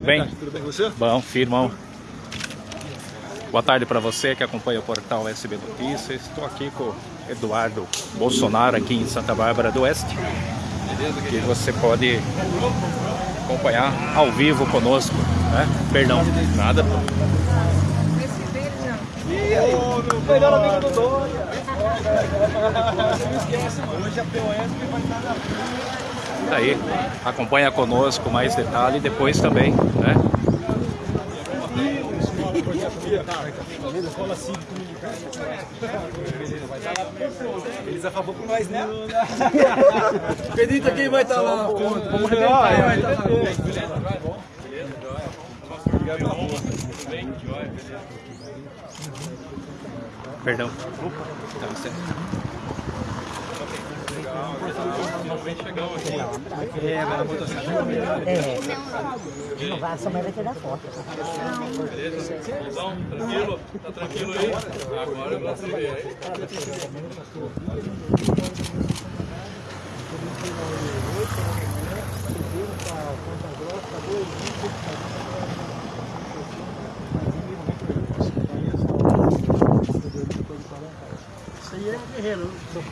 Bem, Tudo bem com você? bom, firmão. Boa tarde para você que acompanha o portal SB Notícias. Estou aqui com o Eduardo Bolsonaro aqui em Santa Bárbara do Oeste. Que você pode acompanhar ao vivo conosco, né? Perdão, nada. O melhor amigo do Dória. Não esquece, mano. Hoje a POS vai estar na Tá aí, acompanha conosco mais detalhe depois também, né? Eles a favor com nós, né? Acredita quem vai estar lá? Vamos quem vai estar lá. Perdão. Dá licença. É, vai, sua mãe vai tirar foto. Então, tranquilo? Tá tranquilo aí? Agora você vê aí. É guerreiro, não sou.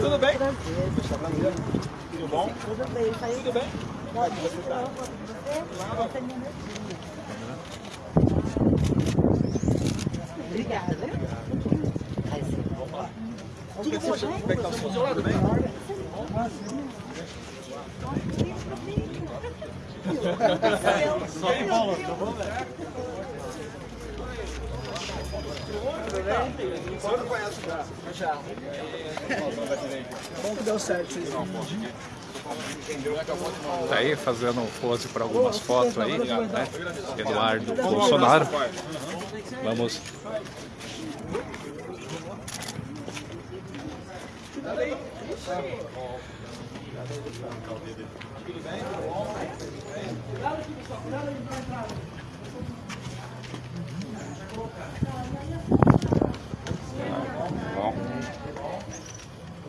Tudo bem? Tudo bom? Tudo bem. Tudo bem? Pode tirar uma foto com você? Você é minha netinha. Obrigada. Aí sim. Tudo bom, gente? Como é que tá o seu celular? Tudo bem? Só que Paulo, tá bom, velho? Você não conhece já? Já. Que deu certo, vocês Tá aí fazendo pose para algumas fotos aí, né? Eduardo Bolsonaro. Vamos. Bom.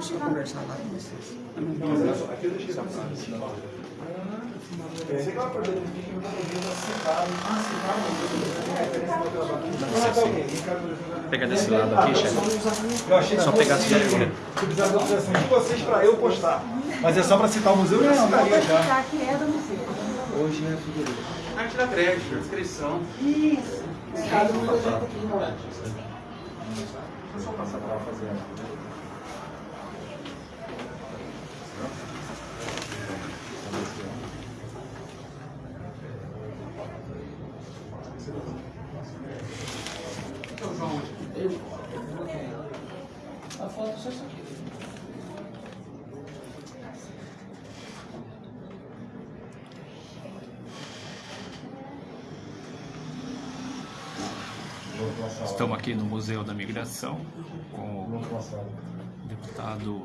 Só conversar lá com vocês. Pega desse lado aqui, chefe. Só pegar? Se precisar de autorização de vocês para eu postar. Mas é só para citar o museu, eu já citaria já. Tá aqui é do museu. Hoje, né, figurino? Arte da crédito, inscrição. Isso. Um aqui, não. Só passar para fazer. A foto só isso aqui. Estamos aqui no Museu da Migração com o deputado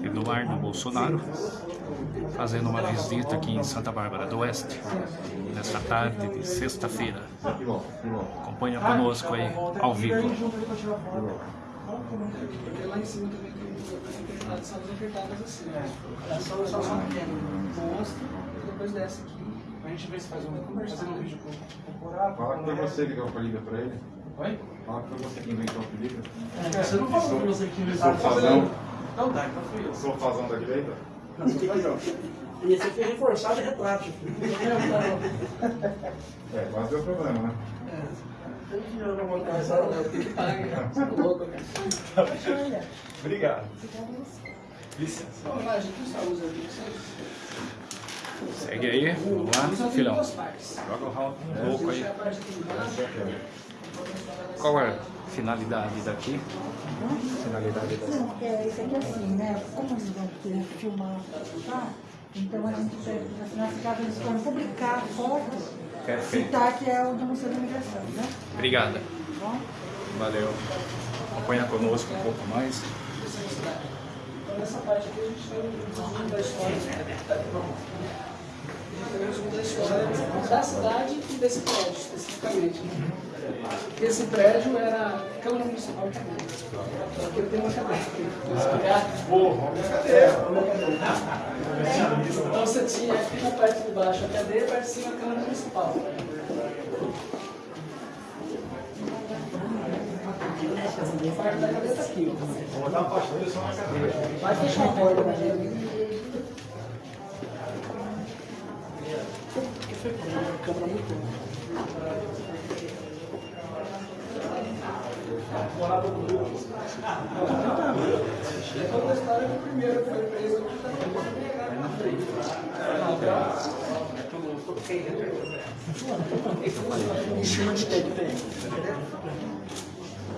Eduardo Bolsonaro fazendo uma visita aqui em Santa Bárbara do Oeste nesta tarde de sexta-feira. Acompanha conosco aí ao vivo. Porque lá em cima também tem. A gente vê se faz um, fazendo um vídeo. Fala que foi você que deu o apelido pra ele. Oi? Fala que foi você que inventou o apelido. É, você não falou pra você que inventou. Sofazão. Não dá, então fui eu. Sofazão da direita? E esse aqui é reforçado e retrátil. É, quase deu problema, né? Que não não, que é louco, cara. Olha, Obrigado. tá? Licença. Vamos lá, gente, só usa aqui. Segue aí, vamos lá, filhão. Joga o round louco aí. Deixa a parte aqui embaixo. Qual é a finalidade daqui? Finalidade daqui. Não, porque isso aqui é assim, né? Como eles vão querer filmar, tá? Então a gente pede assim, nós caso eles forem publicar a foto, Perfeito. citar que é o do Museu da Imigração, né? Obrigada. Tá bom? Valeu. Acompanha conosco um pouco mais. Então, nessa parte aqui a gente tem um da história. A gente tem um resumo da cidade e desse prédio, especificamente. né? Esse prédio era a Câmara Municipal de Minas. Aqui eu tenho uma cadeira. Então você tinha aqui na parte de baixo a cadeia e parte de cima a Câmara Municipal. A parte da cadeia está aqui. Vou botar uma pastilha só na cadeira. Vai fechar a porta pra a câmera muito. É conta a história do primeiro que foi preso aqui também. Em cima de quem que tem?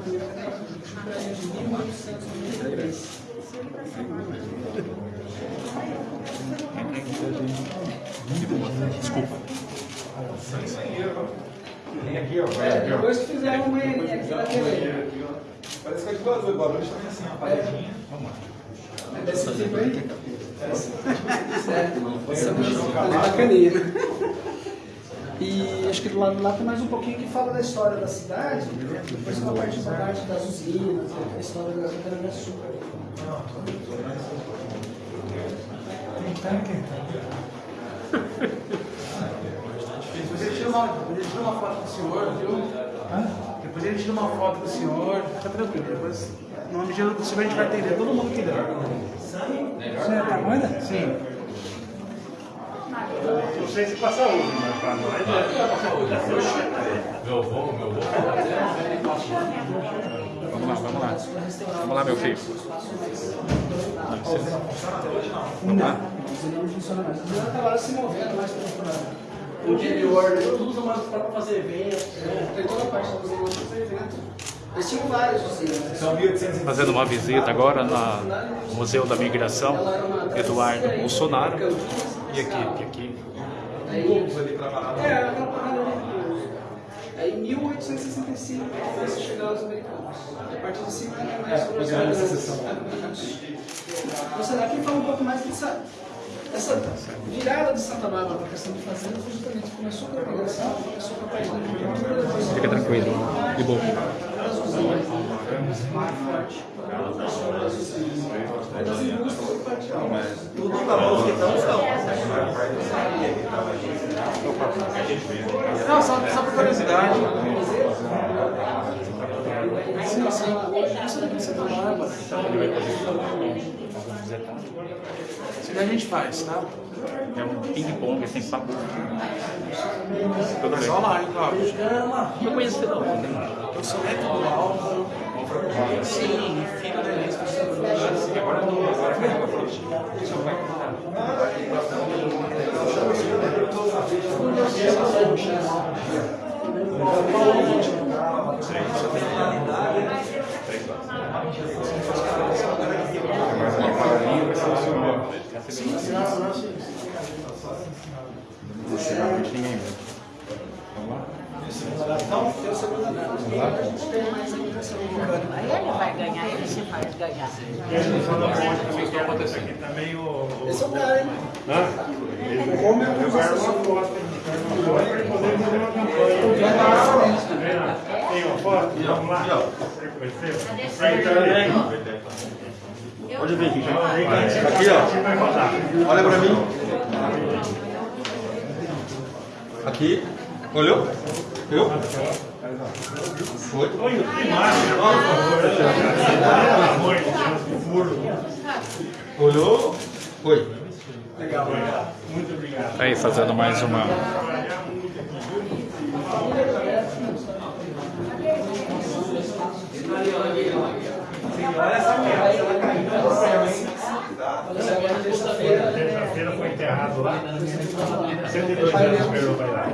1893. Vem aqui, ó. É, aqui, ó. depois que fizeram uma banheirinha aqui naquele. Parece que é de. Guarulhos também assim, a paredinha. É desse tipo aí? É, essa é bacaninha. E acho que do lado lá tem mais um pouquinho que fala da história da cidade, depois uma parte da parte das usinas, a história da cana-de-açúcar. Depois ele tira uma, ele tira uma foto do senhor, viu? Depois ele tira uma foto do senhor, fica tranquilo. Depois, no nome do senhor, a gente vai atender todo mundo que der. Você tá doida? Sim. Não sei se passa hoje, mas pra nós Vamos lá, vamos lá. Vamos lá, meu filho. Vamos lá. A usina não funciona mais. A usina tá lá se movendo mais para O interior, né? tudo usa mais para fazer evento. Tem toda a parte para fazer evento. Eles tinham usinas. São 1800 Fazendo uma visita agora no Museu da Migração, Eduardo Bolsonaro e a equipe aqui. Aí, é, aquela parada ali. Aí em 1865 começa a chegar os americanos. E a partir de cima é mais sobre as grandes. Então será que fala um pouco mais dessa, dessa virada de Santa Bárbara para a questão de fazenda foi justamente começou com a migração, começou com a parte da agricultura, Fica tranquilo. De boa. das indústrias, parte Tudo na mão que estão, estão. Não, só, só por curiosidade. Sim, sim. Isso daqui de Santa Bárbara. Isso daí a gente faz, tá? É um ping-pong sem papo. Mas olha lá, hein, Cláudio. Não conheço não. Eu sou neto do Álvaro. Sim, filho da do Agora eu tô agora Mais uma Não chegar muito ninguém mesmo. Vamos lá? A a. Aí ele vai ganhar, ele se faz ganhar. Aqui também o. Esse é o cara, hein? Como é que vai uma foto? Pode vir, Rick. Aqui, ó. Olha pra mim. Aqui. Olhou? Viu? Foi. Olha, que imagem. Olhou? Foi. Legal. Tá aí fazendo mais uma. Olha essa merda, ela caiu na Mas agora terça-feira. Foi enterrado lá. 102 anos esperou vai lá.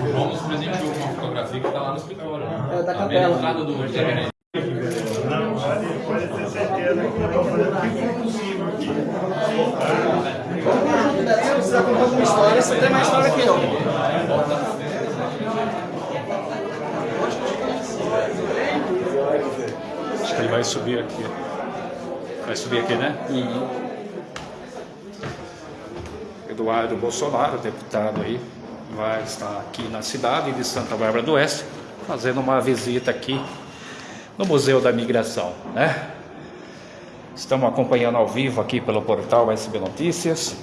O João nos presenteou com uma fotografia que está lá no escritório. É, da Tá capela. bem na entrada do Evangelho. Não, pode, pode ter certeza que eu estou fazendo o que for possível aqui. Alguma história, você tem mais história que eu. Acho que ele vai subir aqui. Vai subir aqui, né? Eduardo Bolsonaro, deputado aí, vai estar aqui na cidade de Santa Bárbara do Oeste, fazendo uma visita aqui no Museu da Migração, né? Estamos acompanhando ao vivo aqui pelo portal SB Notícias.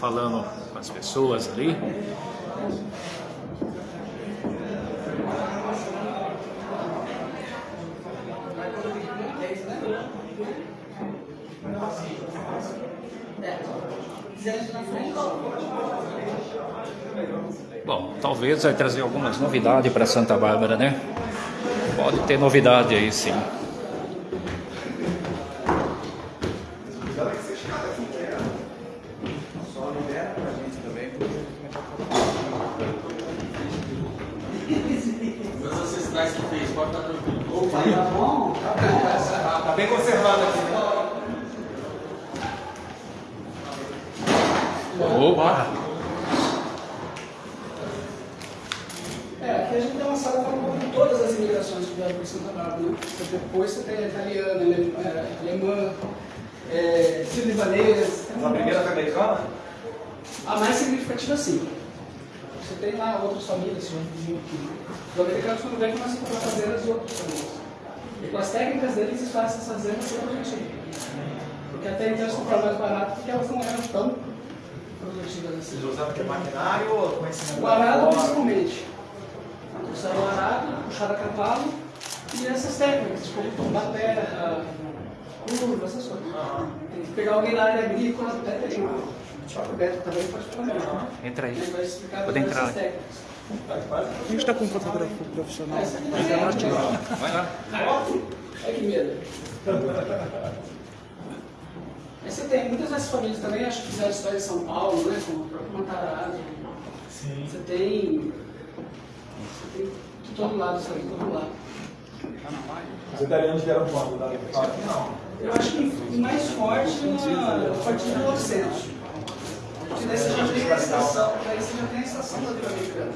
Falando com as pessoas ali. Bom, talvez vai trazer algumas novidades para Santa Bárbara, né? Pode ter novidade aí, sim. Todas as necessidades que fez, pode estar tranquilo. Tá bom, tá bom. Tá bem conservado aqui, né? Opa! É, aqui a gente tem uma sala com todas as imigrações que vieram para Santa Bárbara, né? Você- Depois você tem a italiana, ale- é, alemã, é, sírio-libanês. A primeira foi americana? A mais significativa, sim. Você tem lá outras famílias, se vizinho aqui. Os americanos, quando vêm, começam a comprar fazendas de outras famílias. E com as técnicas deles, eles fazem essas fazendas ser produtivas. Porque até então eles compravam mais barato, porque elas não eram tão produtivas assim. Vocês usaram que maquinário ou conhecimento? O arado, principalmente. Usaram o arado, puxaram a cavalo e essas técnicas, tipo tombar terra, curva, essas coisas. Tem que pegar alguém da área agrícola, até tem. O próprio Beto também pode falar. Entra aí. Ele vai explicar Pode todas entrar. essas técnicas. A gente está com um fotógrafo profissional. É Vai lá. Olha que medo. Aí você tem muitas dessas famílias também, acho que fizeram história em São Paulo, né? Como o próprio Matarazzo. Sim. Você tem. Você tem de todo lado isso aí, de todo lado. Os italianos vieram quando? Da Não. Eu acho que mais forte na, a partir de 1900. Porque daí você já tem a estação, daí você já tem a estação da Vila Americana.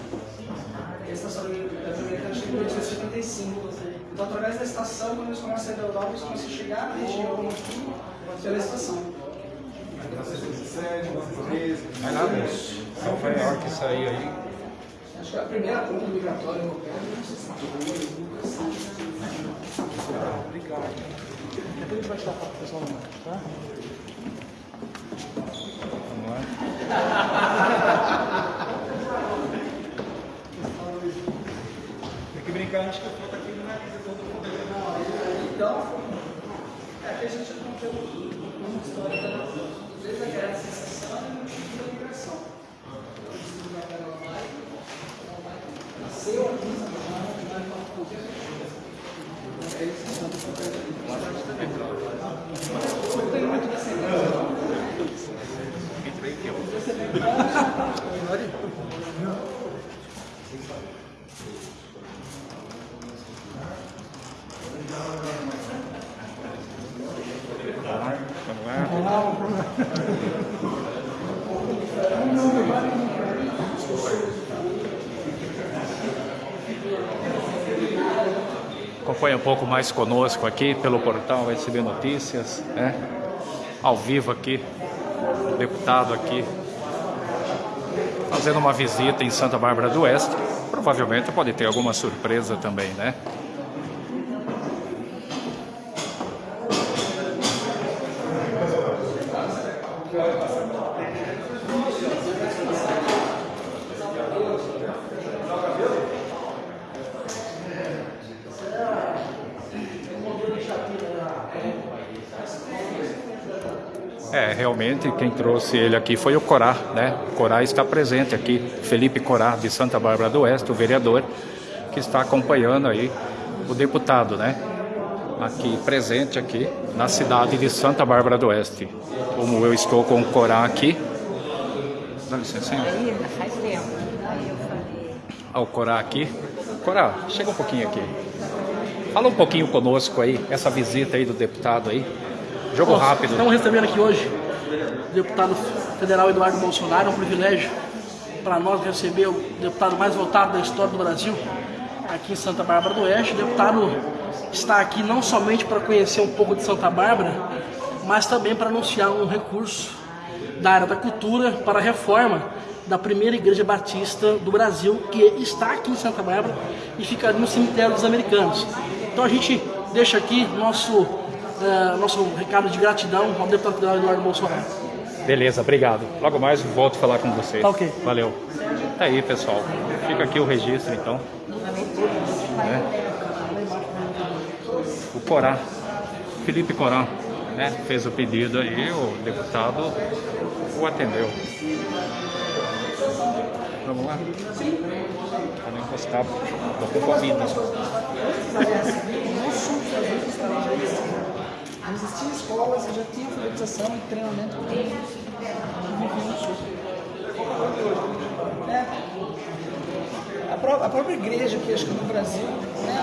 E a estação da Vila Americana chega em 1875. Então, através da estação, quando eles começam a sair da Europa, eles começam a chegar na região aqui pela estação. 1917, 1913. Vai lá, moço. Nova York, isso aí aí. Acho que a primeira ponta migratória europeia é 1962, nunca assim. Obrigado. Depois a gente vai tirar foto pessoalmente, tá? Vamos lá. Tem que a foto aqui não é todo mundo. Então, é que a gente não tem uma história da desde a guerra da secessão e no tipo da migração. Então, eles se migraram lá e nasceu aqui, não é uma É isso que estamos Não tem muito descendência, não. Entra aí, que eu. Vamos lá. Acompanhe um pouco mais conosco aqui pelo portal SB Notícias, né? Ao vivo aqui, o deputado aqui fazendo uma visita em Santa Bárbara do Oeste. Provavelmente pode ter alguma surpresa também, né? Realmente quem trouxe ele aqui foi o Corá, né? O Corá está presente aqui, Felipe Corá de Santa Bárbara do Oeste, o vereador, que está acompanhando aí o deputado, né? aqui presente aqui na cidade de Santa Bárbara do Oeste. Como eu estou com o Corá aqui. Dá licença. hein? Aí, faz tempo. Aí eu falei. Ao Corá aqui. Corá, chega um pouquinho aqui. Fala um pouquinho conosco aí, essa visita aí do deputado aí. Jogo Bom, rápido. Estamos recebendo aqui hoje o deputado federal Eduardo Bolsonaro. É um privilégio para nós receber o deputado mais votado da história do Brasil aqui em Santa Bárbara do Oeste. O deputado está aqui não somente para conhecer um pouco de Santa Bárbara, mas também para anunciar um recurso da área da cultura para a reforma da primeira igreja batista do Brasil, que está aqui em Santa Bárbara e fica no cemitério dos americanos. Então a gente deixa aqui nosso, eh, nosso recado de gratidão ao deputado federal Eduardo Bolsonaro. Beleza, obrigado. Logo mais volto a falar com vocês. Tá ok. Valeu. Tá aí, pessoal. Fica aqui o registro, então. Né? O Corá, Felipe Corá, né? Fez o pedido aí, o deputado o atendeu. Vamos lá? Sim. Para não encostar, tô com Covid. Não existia escolas, já tinha alfabetização e treinamento. É. A, pró- a própria igreja que acho que no Brasil, né,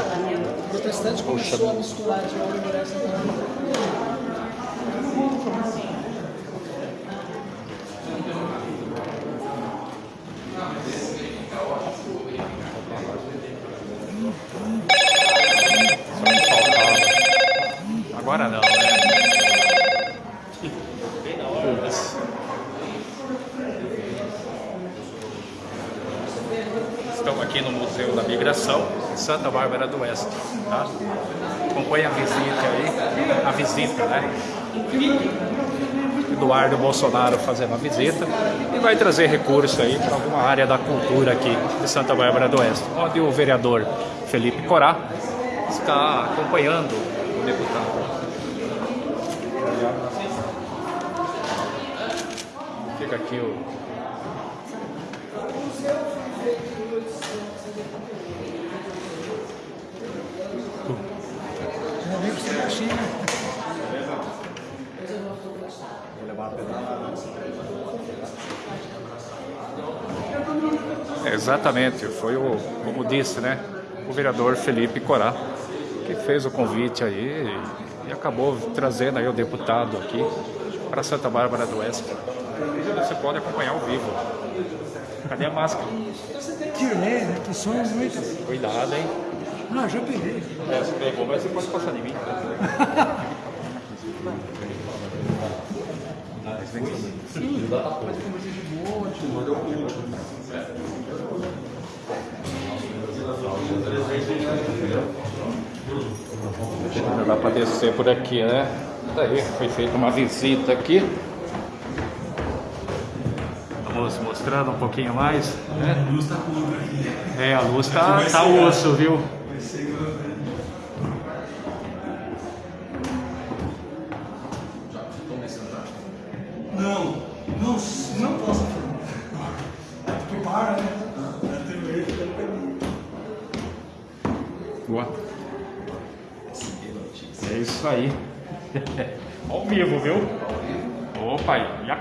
o protestante começou a misturar de uma. Agora não, né? Putz. Estamos aqui no Museu da Migração, em Santa Bárbara do Oeste. Tá? Acompanhe a visita aí, a visita, né? Eduardo Bolsonaro fazendo a visita e vai trazer recurso aí para alguma área da cultura aqui de Santa Bárbara do Oeste, onde o vereador Felipe Corá está acompanhando o deputado. Fica aqui o. Exatamente, foi o, como disse, né? O vereador Felipe Corá, que fez o convite aí e acabou trazendo aí o deputado aqui para Santa Bárbara do Oeste. Você pode acompanhar ao vivo. Cadê a máscara? Tirei, né? Que sonhos muito. Cuidado, hein? Não, já peguei. É, você pegou, mas você pode passar de mim. Já dá para descer por aqui, né? Daí foi feita uma visita aqui. Vamos mostrando um pouquinho mais. Né? É, a luz tá, tá osso, viu?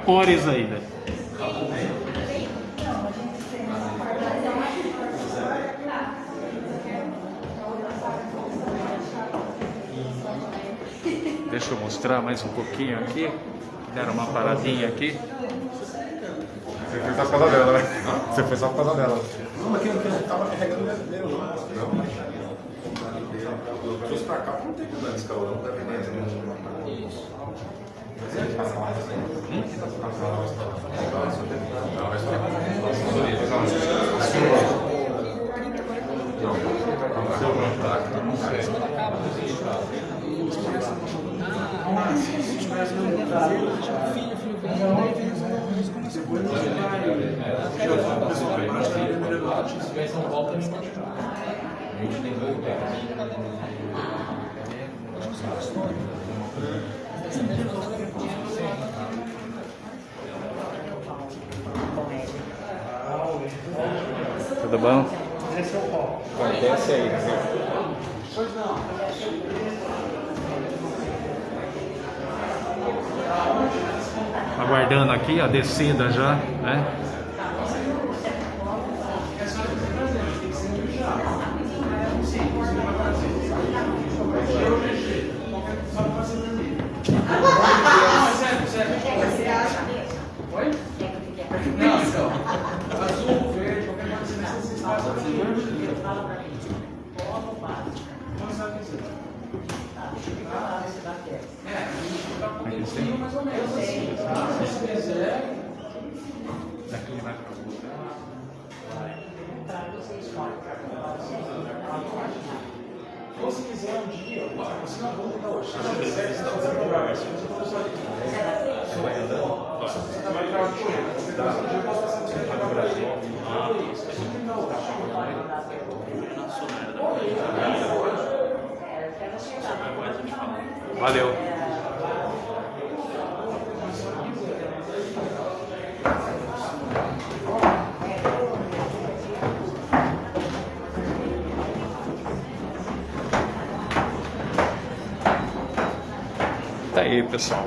Cores ainda. Deixa eu mostrar mais um pouquinho aqui. Deram uma paradinha aqui. Você foi só por causa dela, né? Você foi só por causa dela. Não, mas quem tava carregando meu. Não, mas. Trouxe pra cá, não tem que dar esse calor, não a gente tem. Acho. Tudo bom? Esse é o. Vai, desce aí. Pois não. Aguardando aqui a descida já, né? Valeu. Tá aí, pessoal.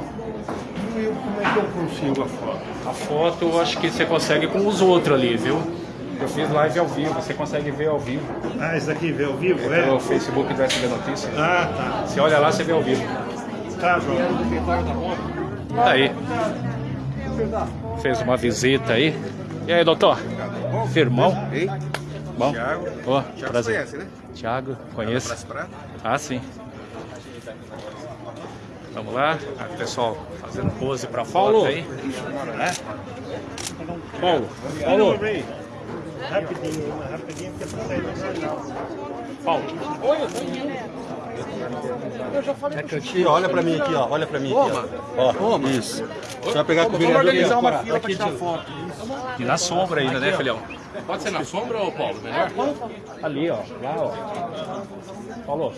Como é que eu consigo a foto? A foto eu acho que você consegue com os outros ali, viu? Eu fiz live ao vivo, você consegue ver ao vivo. Ah, esse aqui vê ao vivo, Pelo é? Facebook do SB Notícias. Ah, tá. Você olha lá, você vê ao vivo. Tá, João. Tá aí. Fez uma visita aí. E aí, doutor? Firmão? Ei, Bom? Thiago. Ó, Thiago prazer. conhece, né? Thiago, conheço. Ah, sim. Vamos lá. Ah, pessoal, fazendo pose pra foto aí. É? Paulo, Paulo, Rapidinho, rapidinho porque pra sair do jornal. Paulo. Aqui, olha pra mim aqui, ó. Olha pra mim aqui, ó. Ó, isso. Você vai pegar com o vereador aqui, ó. fila pra tirar foto. E na sombra ainda, né, filhão? Pode ser na sombra ou Paulo? Melhor? Ali, ó. Lá, ó. Paulo,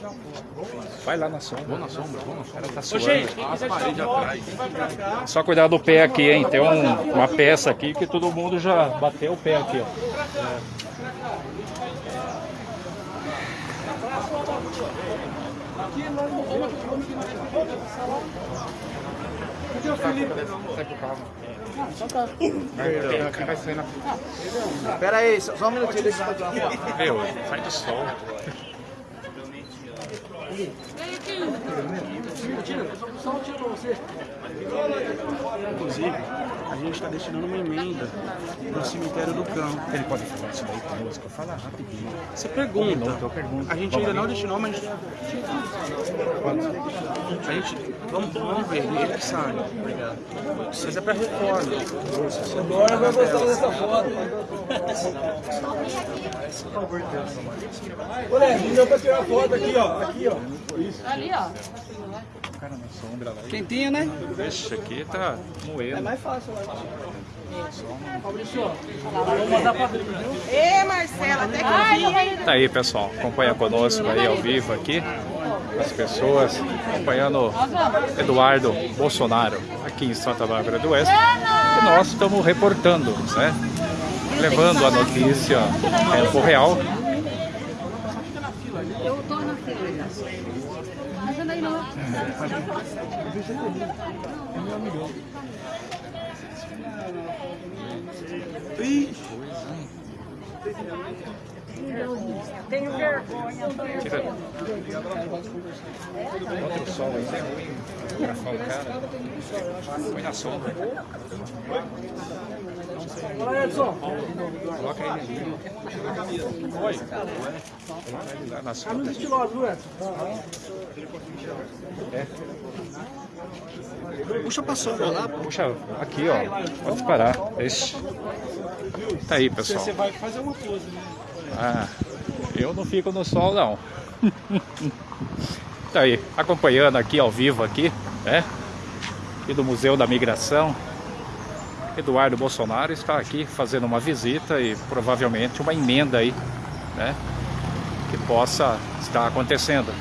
vai lá na sombra. Vou na sombra, vou na sombra. Tá suando. As paredes atrás. Só cuidar do pé aqui, hein? Tem um- uma peça aqui que todo mundo já bateu o pé aqui, ó. Pera aí, só, só um minutinho, deixa eu tirar uma foto. Meu, sai do sol. Só um tiro pra você. Inclusive, a gente está destinando uma emenda no cemitério do campo. Ele pode falar isso daí conosco? Fala rapidinho. Você pergunta. eu pergunto. A gente ainda não destinou, mas. A gente. Vamos, vamos ver, ele que sabe. Obrigado. Mas é pra reforma. Agora vai gostar dessa foto. Olha, não deu pra tirar foto aqui, ó. Aqui, ó. Ali, ó. Cara na sombra lá. Quentinha, né? Esse aqui tá moendo. Mais fácil, eu acho. Fabrício, vamos mandar pra dentro, viu? Ê, Marcela, até que. Tá aí, pessoal, acompanha conosco aí ao vivo aqui, as pessoas acompanhando Eduardo Bolsonaro aqui em Santa Bárbara do Oeste. E nós estamos reportando, né? Levando a notícia em tempo real. Eu tô na fila. Mas anda aí não. Tenho vergonha. Tira. Bota o sol aí, é ruim o cara. Põe na sombra. Olha, Edson. Coloca. Oi. Lá na. Camisa estilosa, viu, Edson? Puxa pra sombra lá. Puxa, aqui ó. Pode parar. Ixi. Tá aí, pessoal. Você vai fazer uma pose, né? Ah, eu não fico no sol não. tá aí, acompanhando aqui ao vivo aqui, né? Aqui do Museu da Migração. Eduardo Bolsonaro está aqui fazendo uma visita e provavelmente uma emenda aí, né? Que possa estar acontecendo.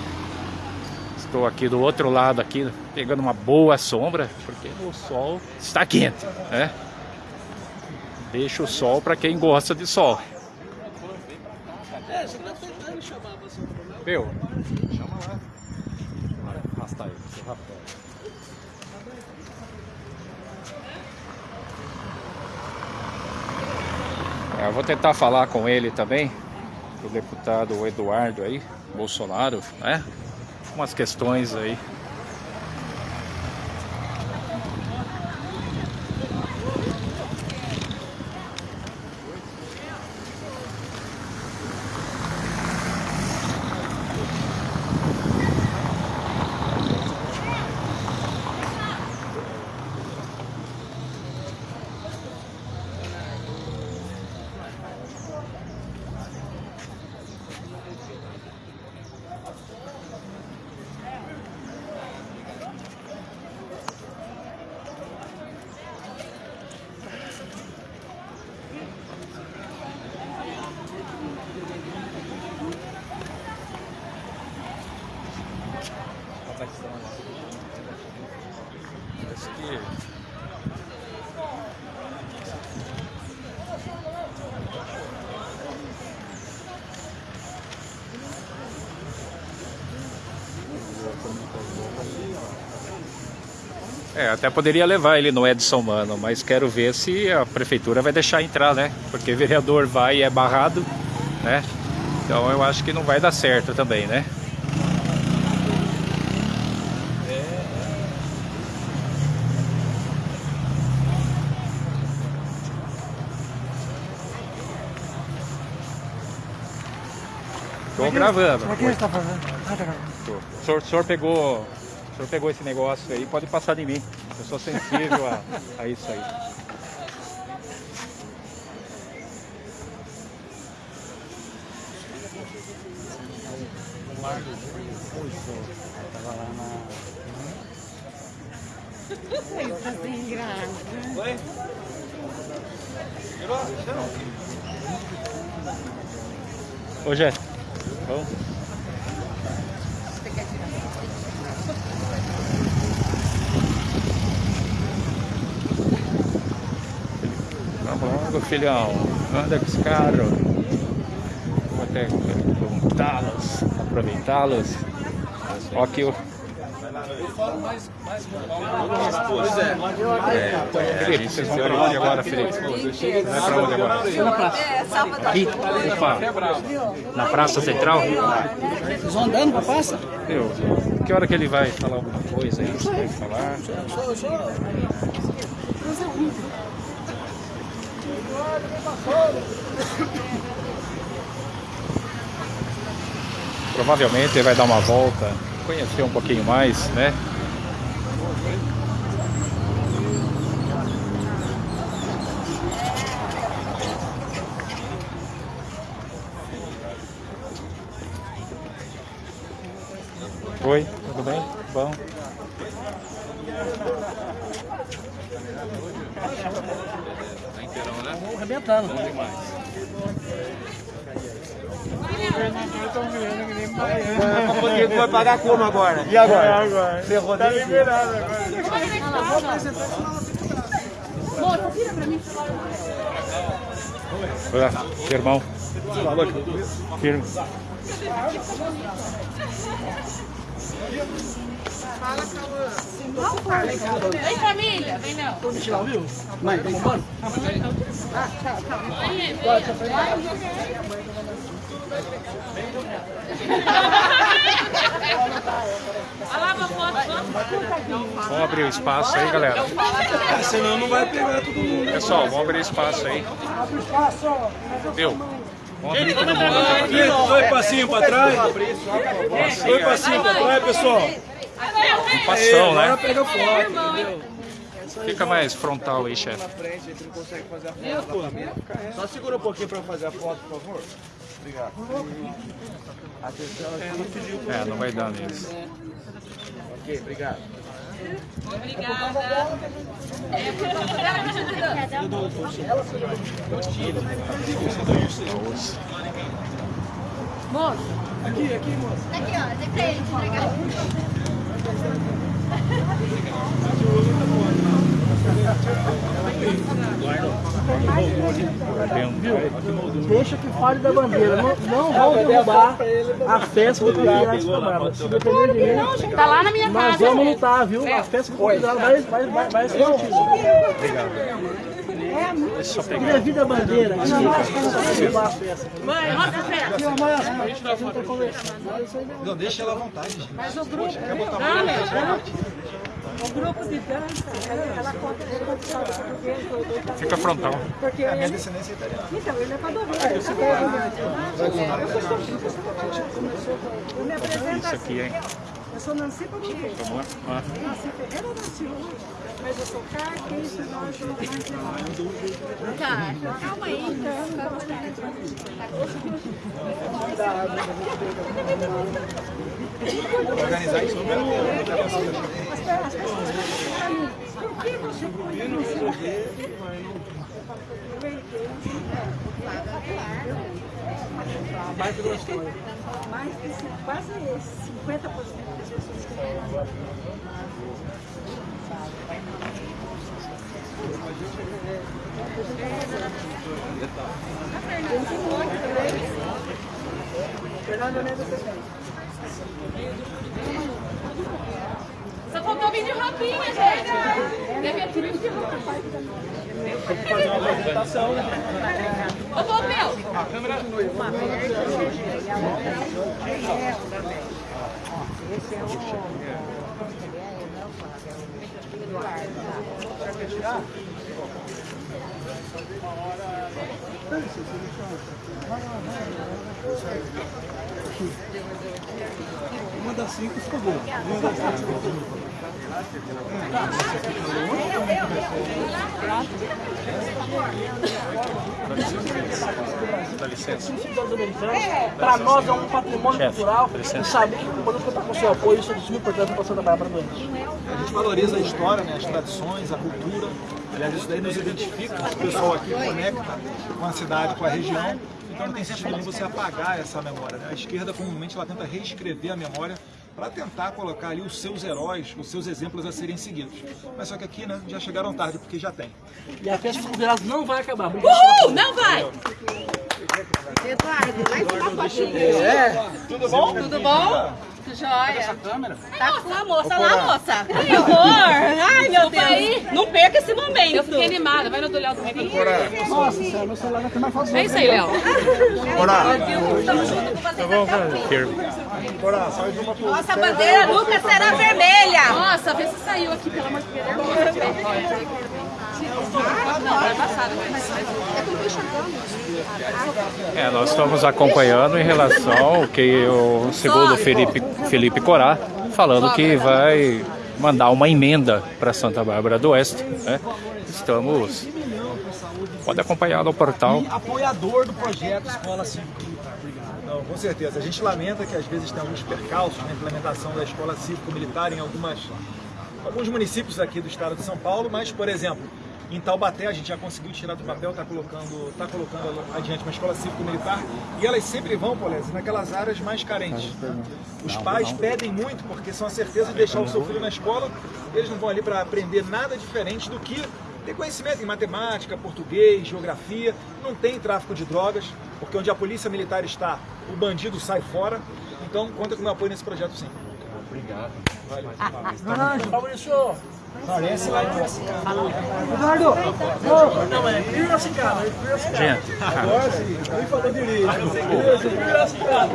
Estou aqui do outro lado aqui, pegando uma boa sombra, porque o sol está quente, né? Deixa o sol para quem gosta de sol. Viu? Chama lá. Arrasta aí, seu rapaz. Eu vou tentar falar com ele também, o deputado Eduardo aí, Bolsonaro, né? Umas questões aí. É, até poderia levar ele no Edson Mano, mas quero ver se a prefeitura vai deixar entrar, né? Porque vereador vai e é barrado, né? Então eu acho que não vai dar certo também, né? Tô gravando. O que você está fazendo? Ah, tá gravando. O senhor, o senhor pegou, senhor pegou esse negócio aí, pode passar de mim. Eu sou sensível a, a isso aí. Ele tá sem graça. Oi? Ô, Jé. Vamos. Logo, filhão. Anda com os carros. Vou até perguntá-los, aproveitá-los. Ó aqui o... Pois é. Felipe, vocês vão pra onde agora, Felipe? Vai pra onde agora? Na praça. Aqui? Opa. Na Praça Central? Vocês vão andando pra praça? Meu, que hora que ele vai falar alguma coisa aí? Você vai falar? Provavelmente ele vai dar uma volta, conhecer um pouquinho mais, né? Oi, tudo bem? Bom. Tá inteirão, né? Arrebentando. Bom demais. Ele vai pagar como agora? E agora? agora. Ferrou Tá liberado agora. Moça, tira pra mim. Olha, irmão. Firme. Vem, família. Vem, não. Vamos deixar lá, viu? Mãe, tá bombando? Olha lá pra foto. Vamos abrir o espaço aí, galera. Senão não vai pegar todo mundo. Pessoal, vamos abrir espaço aí. Vamos abrir todo mundo aqui. Dois passinhos pra trás. Dois passinhos pra trás, pessoal. Agora né? pega foto, entendeu? Fica mais frontal aí, chefe. foto. Só segura um pouquinho pra fazer a foto, por favor. Obrigado. Atenção aqui. É, não vai dar mesmo. Ok, obrigado. Moça. Aqui, aqui, moça. Aqui, ó. Dê pra ele entregar. Deixa que fale da bandeira. Não, não vão derrubar a festa do Campeonato de Samara. Se depender de mim, Tá lá na minha nós casa. vamos lutar, viu? A festa do Campeonato vai, vai, vai, vai ser mantida. É, Deixa eu Queria pegar. vir da bandeira. Mãe, roda a a conversando. Não, deixa ela à vontade, gente. Mas o grupo... Não, o grupo de dança, ela conta história portuguesa, Fica frontal. porque A minha descendência é italiana. então, ele é padroeiro. Eu me apresento hein? Eu sou Nancy. Ah. Nancy Ferreira da Silva. Mas eu sou carquista, nós somos mais Tá, calma aí. Organizar isso mesmo. As pe- as pessoas perguntam por que você conhece Mais de cin- quase 50% das pessoas que Só faltou vir de roupinha, gente. Deve ter vindo de roupa. Fazer uma apresentação? Ô, ô, meu. Uma das cinco ficou boa. Uma das cinco ficou boa. Dá licença. Para nós é um patrimônio Chefe, cultural e saber que podemos contar com o seu apoio, isso é importância para Santa Bárbara do Oeste. A gente valoriza a história, né, as tradições, a cultura. Aliás, isso daí nos identifica. O pessoal aqui conecta com a cidade, com a região. Então não tem sentido nenhum você apagar essa memória. Né? A esquerda comumente ela tenta reescrever a memória para tentar colocar ali os seus heróis, os seus exemplos a serem seguidos. Mas só que aqui né, já chegaram tarde, porque já tem. E a festa dos convidados não vai acabar. Uhul, não vai. É. Tudo bom? Tudo bom? Essa câmera? Tá com a moça lá, moça. Que horror. Ai, meu Deus. Não perca esse momento. Eu fiquei animada. Vai no do Léo também. Nossa, senhora, meu celular vai ter mais fácil. É isso aí, Léo. Bora, sai de uma Nossa bandeira nunca será vermelha. Nossa, vê se saiu aqui, pelo amor de Deus. É nós estamos acompanhando em relação ao que o segundo Felipe, Felipe Corá, falando que vai mandar uma emenda para Santa Bárbara do Oeste. Né? Estamos. Pode acompanhar no portal. e apoiador do projeto Escola Cívico Militar. Não, com certeza. A gente lamenta que às vezes tem alguns percalços na implementação da Escola Cívico Militar em algumas, alguns municípios aqui do estado de São Paulo, mas, por exemplo, em Taubaté a gente já conseguiu tirar do papel, está colocando, tá colocando adiante uma escola cívico militar e elas sempre vão, Polese, naquelas áreas mais carentes. Os pais pedem muito porque são a certeza de deixar o seu filho na escola, eles não vão ali para aprender nada diferente do que ter conhecimento em matemática, português, geografia, não tem tráfico de drogas, porque onde a polícia militar está, o bandido sai fora. Então, conta com o meu apoio nesse projeto sim. Obrigado. Fabrício, Parece lá em Piracicaba. Eduardo, não, é Piracicaba, é Piracicaba. Gente, Agora sim, nem falou direito. Piracicaba.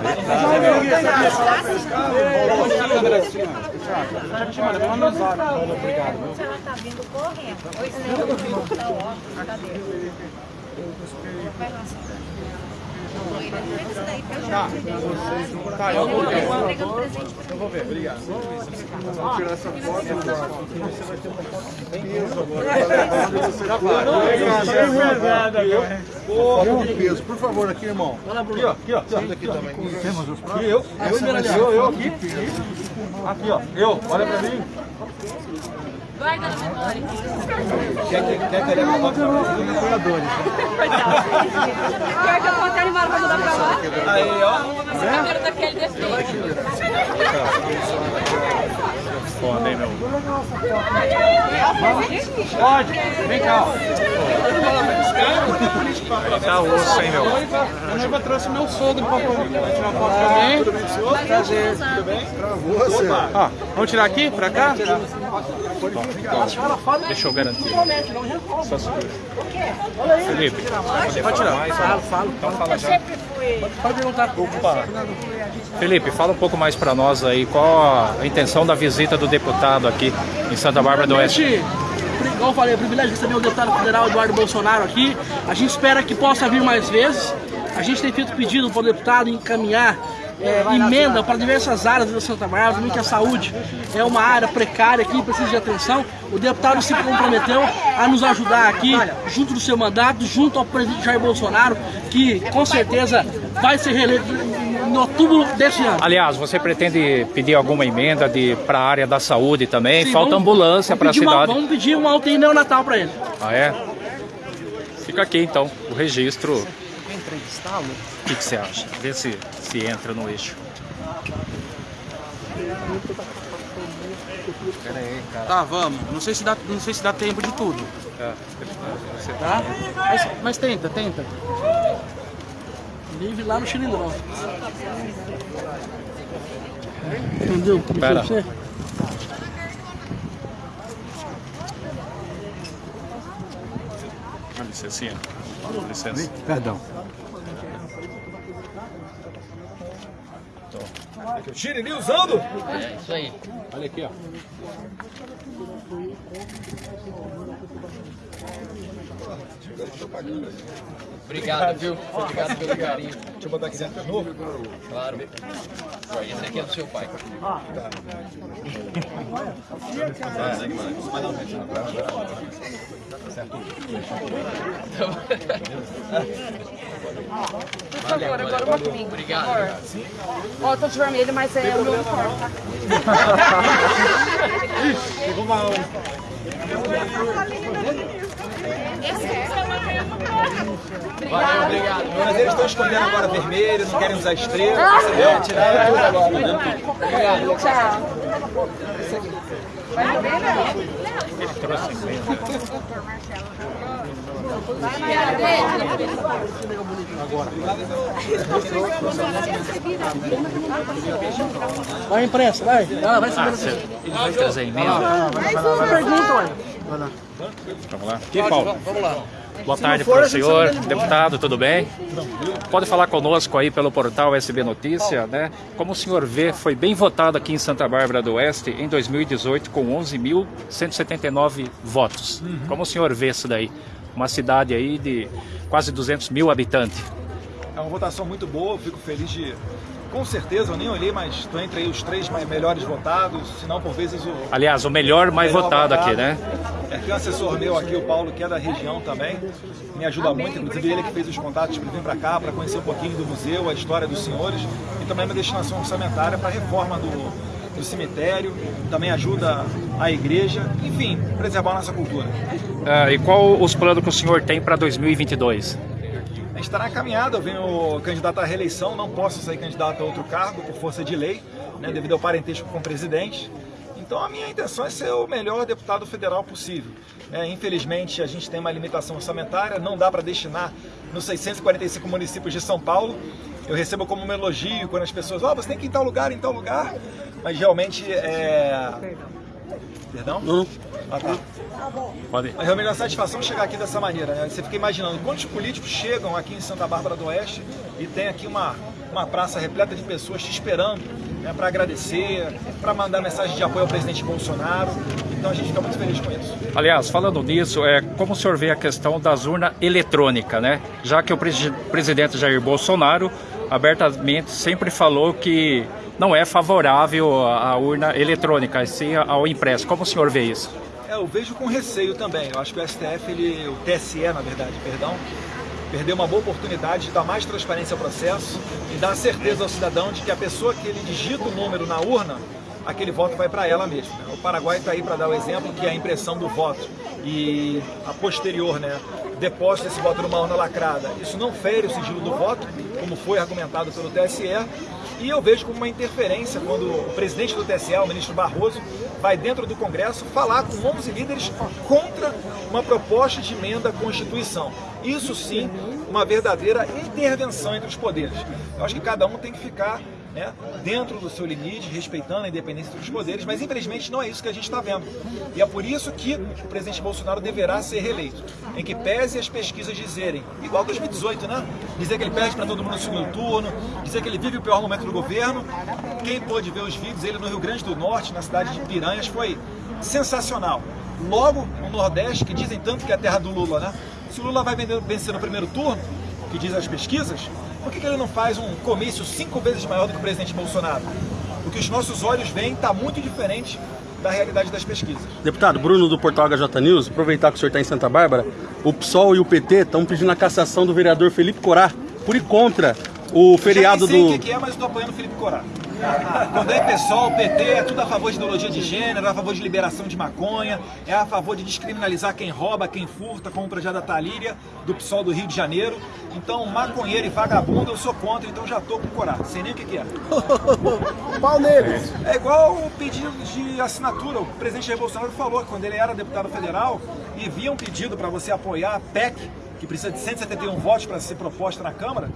Se ela tá vindo correndo, oi, você tá ó, cadê? Vai lá, Tá, tá, eu vou ver. Eu vou ver, obrigado. Vamos tirar essa foto. Você vai ter uma foto bem peso agora. Foto de peso, por favor, aqui, irmão. Aqui, ó, aqui, ó. Aqui também. Temos os? Eu, eu, eu, eu aqui. Aqui, ó. Eu, olha pra mim. Guarda na memória. Quer que quer que ele foto dos apoiadores? coitado. Pior que eu até animado pra mudar pra lá. Aí, ó. Esse cabelo daquele defeito. Foda, hein, meu? Pode, vem cá, ó. Tá osso, hein, meu? A noiva trouxe meu sogro pra tirar foto também. Tudo bem, senhor? Prazer. Tudo bem? Você. Ó, vamos tirar aqui, pra cá? Deixa eu garantir. Só segura. Felipe, Pode tirar. Fala, fala. então fala já. Pode perguntar. Felipe, fala um pouco mais pra nós aí, qual a intenção da visita do deputado aqui em Santa Bárbara do Oeste? Igual eu falei, é um privilégio receber o deputado federal Eduardo Bolsonaro aqui. A gente espera que possa vir mais vezes. A gente tem feito pedido para o deputado encaminhar é, emenda para diversas áreas da Santa Bárbara, também que a saúde é uma área precária aqui, precisa de atenção. O deputado se comprometeu a nos ajudar aqui, junto do seu mandato, junto ao presidente Jair Bolsonaro, que com certeza vai ser reeleito em outubro desse ano. Aliás, você pretende pedir alguma emenda para a área da saúde também? Sim, Falta vamos- ambulância para a pedir uma- cidade. vamos pedir uma UTI neonatal para ele. Ah, é? Fica aqui então, o registro. O que, que você acha? Vê se, se entra no eixo. Tá, vamos. Não sei se dá, não sei se dá tempo de tudo. É, você Tá? Mas, mas tenta, tenta. Livre lá no cilindrão. Entendeu? Pera. Você? Dá licencinha. Dá licença. Perdão. Ali usando? É, isso aí. Olha aqui, ó. Obrigado, viu? Obrigado pelo carinho. Deixa eu botar aqui dentro de novo. Claro. Esse aqui é do seu pai. Por favor, agora uma comigo. Obrigado. Ó, eu tô de vermelho, mas é o meu uniforme, tá? Pegou mal. Valeu, obrigado. Mas eles estão escolhendo agora vermelho, não querem usar estrela, entendeu? Tiraram tudo agora. Obrigado. Tchau. Vai beber, não? Ele trouxe. Vai imprensa, vai. Ah, vai Ah, saber. você, ele vai trazer emenda? Pergunta, ué. Vamos lá. Aqui, Paulo. Vamos lá. Boa tarde para o senhor, deputado, tudo bem? Pode falar conosco aí pelo portal SB Notícia, né? Como o senhor vê, foi bem votado aqui em Santa Bárbara do Oeste em 2018 com 11.179 votos. Como o senhor vê isso daí? Uma cidade aí de quase 200 mil habitantes. É uma votação muito boa, fico feliz de. Com certeza, eu nem olhei, mas estou entre aí os três mais melhores votados, se não por vezes o. Aliás, o melhor mais melhor votado aqui, né? É, tem um assessor meu aqui, o Paulo, que é da região também, me ajuda muito, inclusive ele que fez os contatos para vir para cá, para conhecer um pouquinho do museu, a história dos senhores, e também uma destinação orçamentária para a reforma do, do cemitério, também ajuda a igreja, enfim, preservar a nossa cultura. Ah, e qual os planos que o senhor tem para 2022? Está na caminhada, eu venho candidato à reeleição, não posso sair candidato a outro cargo por força de lei, né, devido ao parentesco com o presidente. Então a minha intenção é ser o melhor deputado federal possível. né. infelizmente a gente tem uma limitação orçamentária, não dá para destinar nos 645 municípios de São Paulo. Eu recebo como um elogio quando as pessoas, ó, você tem que ir em tal lugar, em tal lugar, mas realmente é... Perdão? Não. Ah, tá. Pode. Mas realmente é uma satisfação chegar aqui dessa maneira, né? Você fica imaginando quantos políticos chegam aqui em Santa Bárbara do Oeste e tem aqui uma, uma praça repleta de pessoas te esperando né, para agradecer, para mandar mensagem de apoio ao presidente Bolsonaro. Então a gente fica muito feliz com isso. Aliás, falando nisso, é, como o senhor vê a questão das urnas eletrônicas, né? Já que o presi- presidente Jair Bolsonaro abertamente sempre falou que não é favorável à urna eletrônica, sim ao impresso. Como o senhor vê isso? É, eu vejo com receio também. Eu acho que o STF, ele, o TSE, na verdade, perdão, perdeu uma boa oportunidade de dar mais transparência ao processo e dar certeza ao cidadão de que a pessoa que ele digita o número na urna, aquele voto vai para ela mesma. né? O Paraguai está aí para dar o exemplo que a impressão do voto e a posterior, né, deposta esse voto numa urna lacrada, isso não fere o sigilo do voto, como foi argumentado pelo TSE, e eu vejo como uma interferência quando o presidente do TSE, o ministro Barroso, vai dentro do Congresso falar com 11 líderes contra uma proposta de emenda à Constituição. Isso sim, uma verdadeira intervenção entre os poderes. Eu acho que cada um tem que ficar né, dentro do seu limite, respeitando a independência dos poderes, mas infelizmente não é isso que a gente está vendo. E é por isso que o presidente Bolsonaro deverá ser reeleito, em que pese as pesquisas dizerem, igual 2018, né? Dizer que ele perde para todo mundo no segundo turno, dizer que ele vive o pior momento do governo. Quem pôde ver os vídeos, ele no Rio Grande do Norte, na cidade de Piranhas, foi sensacional. Logo no Nordeste, que dizem tanto que é a terra do Lula, né? Se o Lula vai vencer no primeiro turno, que diz as pesquisas, por que, que ele não faz um comício cinco vezes maior do que o presidente Bolsonaro? O que os nossos olhos veem está muito diferente da realidade das pesquisas. Deputado Bruno do Portal HJ News, aproveitar que o senhor está em Santa Bárbara, o PSOL e o PT estão pedindo a cassação do vereador Felipe Corá por e contra o feriado Eu já nem sei do. o que que é, mas estou apoiando o Felipe Corá. Quando é PSOL, PT, é tudo a favor de ideologia de gênero, é a favor de liberação de maconha, é a favor de descriminalizar quem rouba, quem furta, como o projeto da Talíria, do PSOL do Rio de Janeiro. Então, maconheiro e vagabundo eu sou contra, então já tô com Corá. Sei nem o que, que é. Pau nele! É igual o pedido de assinatura. O presidente Bolsonaro falou que quando ele era deputado federal e via um pedido para você apoiar a PEC, que precisa de 171 votos para ser proposta na Câmara,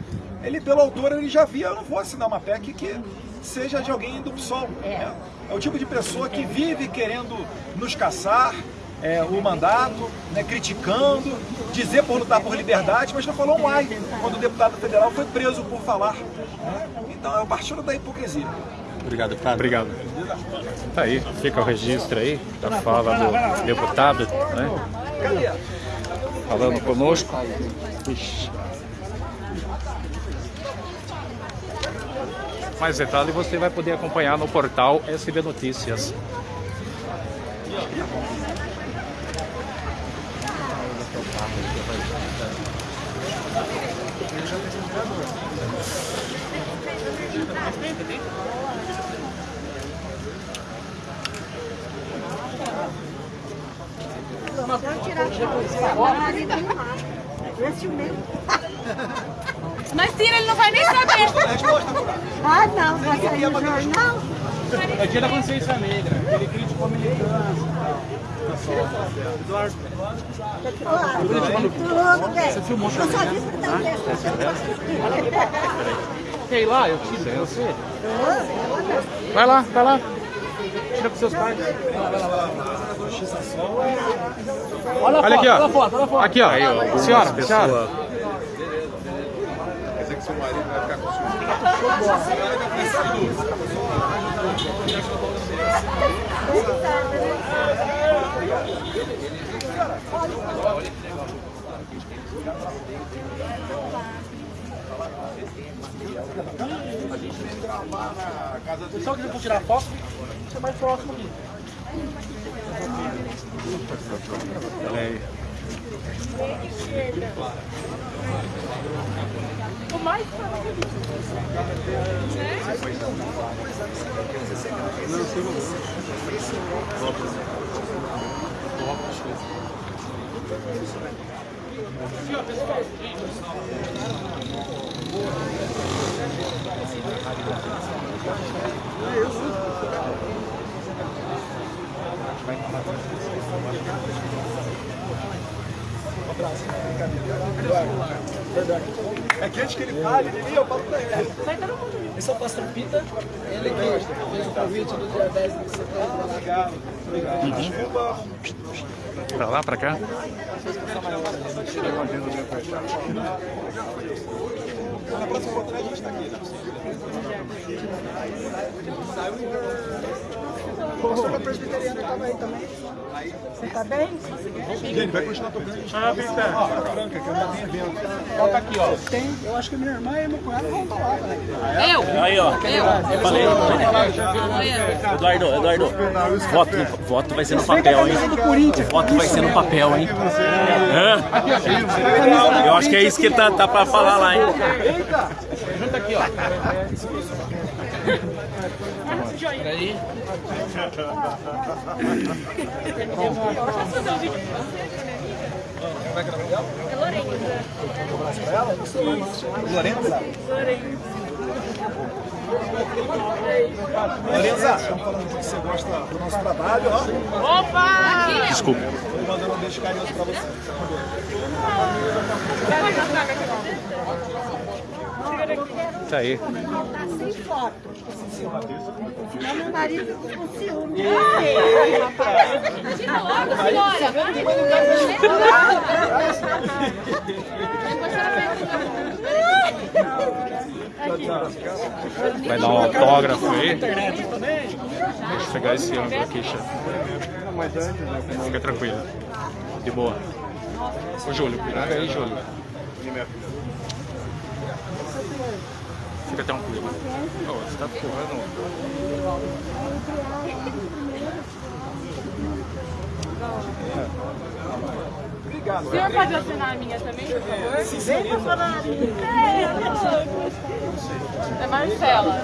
ele, pelo autor, ele já via, eu não vou assinar uma PEC que seja de alguém do PSOL. né? É o tipo de pessoa que vive querendo nos caçar, é, o mandato, né, criticando, dizer por lutar por liberdade, mas não falou um ai quando o deputado federal foi preso por falar. né? Então é o partido da hipocrisia. Obrigado, deputado. Obrigado. Tá aí, fica o registro aí da fala do deputado, né? Falando conosco. Ixi. Mais detalhe você vai poder acompanhar no portal SB Notícias. Mas tira, ele não vai nem saber. Ah, não, vai sair no jornal? É dia da consciência negra. Ele criticou a militância. Eduardo. Tudo bem. Você filmou Eu só disse que tá Sei lá, eu tiro você. Vai lá, vai lá. Tira pros seus pais. Olha aqui, Olha a ó. foto, olha a foto. Aqui, ó. Senhora, senhora. Quer dizer que seu marido vai ficar com ciúme. Pessoal que for tirar foto, você é mais próximo aqui. Olha aí. O mais É que antes que ele fale, ele eu falo pra ele. Esse é o pastor Pita, ele que fez o convite do dia 10 de setembro. Obrigado, obrigado. Desculpa. Pra lá, pra cá. Na próxima oportunidade a gente tá aqui, né? O pastor presbiteriano tava aí também. Você tá bem? Gente, vai continuar tocando. Ah, Ó, Franca, que ainda tem evento. Bota aqui, ó. Tem, eu acho que minha irmã e meu cunhado vão falar, né? Eu? Aí, ó. Eu? Falei. Eduardo, Eduardo. Voto, voto vai ser no papel, hein? Voto vai ser no papel, hein? Hã? Eu acho que é isso que tá, tá pra falar lá, hein? Junta aqui, ó. Peraí. Posso fazer um vídeo você, né? Como é é? É Lorenza. Um ela? Lorenza? Lorenza, estamos falando que você gosta do nosso trabalho, ó. Opa! Desculpa. Tô mandando um beijo carinhoso pra você. Tá aí. Tá sem foto. Senão meu marido fica com ciúme. Imagina logo, senhora. Vai dar um autógrafo aí. Deixa eu pegar esse ângulo aqui, chefe. Fica tranquilo. De boa. Ô, Júlio, pega aí, Júlio. Fica tranquilo. Ô, você tá empurrando. Obrigado. O senhor pode assinar a minha também, por favor? Vem pra falar. É Marcela.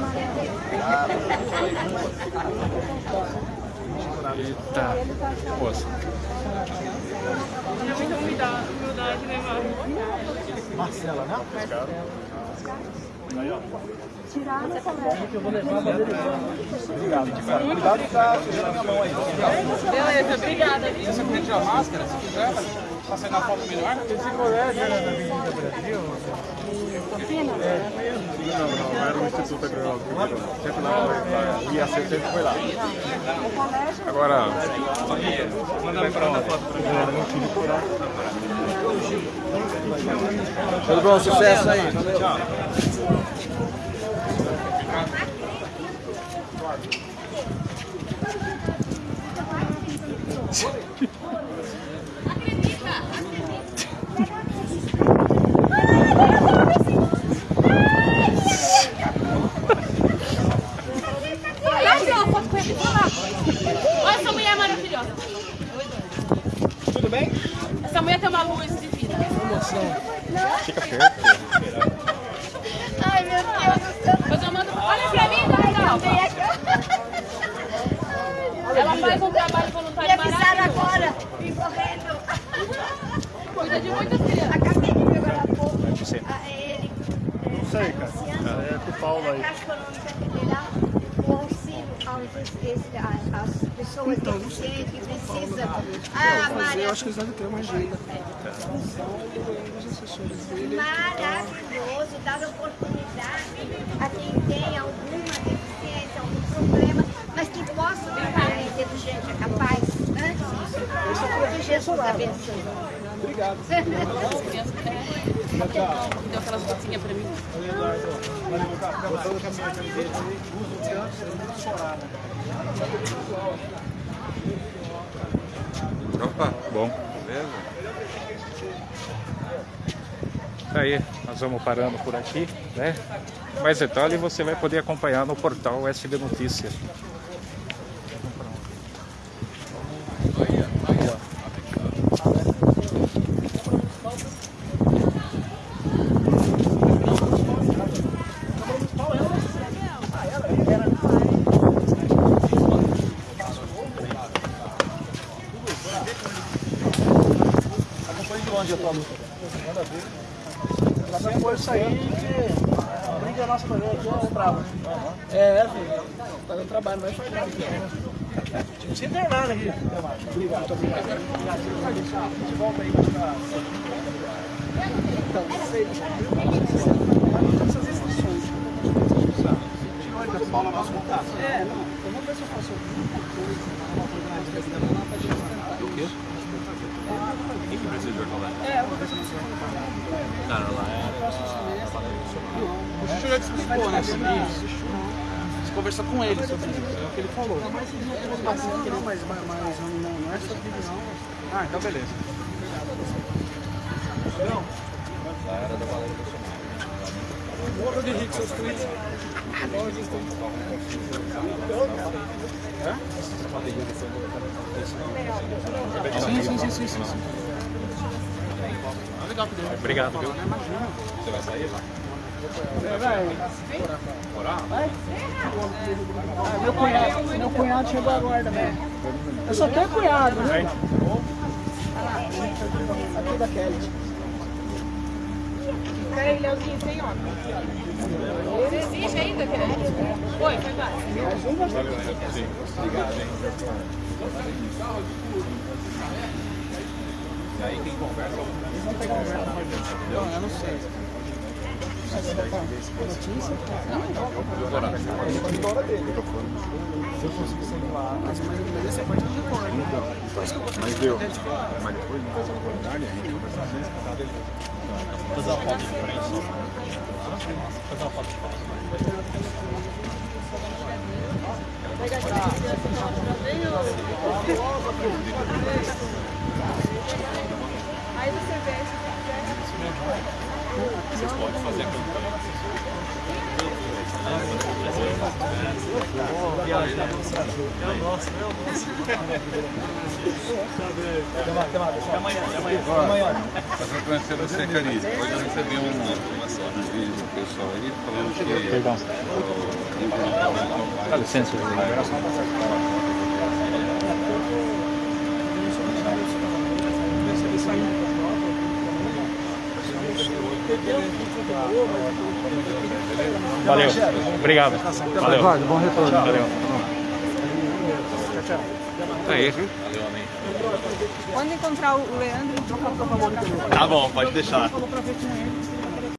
Eita. Moça. Tinha muita humildade, né? Marcela, né? Tirar no colégio. Eu vou levar pra dele. Obrigado. Cuidado que tá sujando a minha mão aí. Beleza, obrigada. Se você quiser tirar a máscara, se quiser, pra sair na foto melhor. Esse colégio era da Avenida Brasil? Não, não, era o Instituto Agronômico. Sempre lá, lá, ia ser, sempre foi lá. Agora, Manda pra onde? Tudo bom, sucesso aí. Olha só, foto com ele. Olha lá. Olha essa mulher maravilhosa. Tudo bem? Essa mulher tem uma luz divina. fica perto. Ai, meu Deus do céu. Mas eu mando... Olha pra mim, Dalva. Ela faz um trabalho voluntário Me avisaram maravilhoso. agora. Vim correndo. Cuida de muitas crianças. Acabei de ver agora há pouco. Você. Ah, ele. Não sei, cara. É com o Paulo aí. A Caixa Econômica Federal, o auxílio aos, esse, a- às pessoas deficientes que precisam. Ah, Maria. Eu acho que eles devem ter uma agenda. maravilhoso, dar oportunidade a quem tem alguma deficiência, algum problema, mas que possa trabalhar em inteligente, é capaz. Antes disso, que Jesus abençoe. Obrigado. Deu aquelas gotinhas pra mim. Botando com a minha camiseta aí, uso tanto, você não chorar, né? Opa, bom. Tá aí, nós vamos parando por aqui, né? Mais detalhe você vai poder acompanhar no portal SB Notícias. Acompanhe de longe a tua luta. Manda ver. Ela vai pôr isso aí, que briga nossa também aqui, é brava. É, é, filho. Tá trabalho, vai fazer aqui. Tipo, se internar aqui. Obrigado, muito obrigado. Obrigado. Volta aí pra... Então. Sabe? Paula, nosso contato. É, não. Eu vou ver se eu faço alguma coisa. O quê? Quem que precisa de ortolar? É, eu vou ver se eu consigo. Não, não, lá é. O Chuchu já te explicou, né, sobre isso. Você conversou com ele sobre isso, é o que ele falou. Não, mas não, mas, mas não, não é sobre divisão. Ah, então beleza. Não. Lá era da Valéria Bolsonaro. Morro de rico, seus clientes. Sim, sim, sim, sim, sim. sim. Deu. Obrigado, viu? Você vai sair lá? Vai? Ah, meu cunhado, meu cunhado chegou agora também. Eu só tenho cunhado, né? Aqui da Kelly. Peraí, Leozinho, sem óculos. Você existe ainda, querido? Foi, foi vai. Obrigado, hein? E aí quem conversa? Não, eu não sei. Notícia? Vai dele. Se eu lá. Mas pode. Mas deu. Mas depois não a conversar com ele. Fazer uma foto de frente. Fazer uma foto de frente. Aí você vê, se quiser. Vocês podem fazer a campanha. Mas eu conheci você, Cari. Hoje eu recebi um vídeo do pessoal aí falando que. Perdão. Dá licença, Valeu. Obrigado. Valeu. Bom retorno. Valeu. Aí. Quando encontrar o Leandro, Tá bom, pode deixar.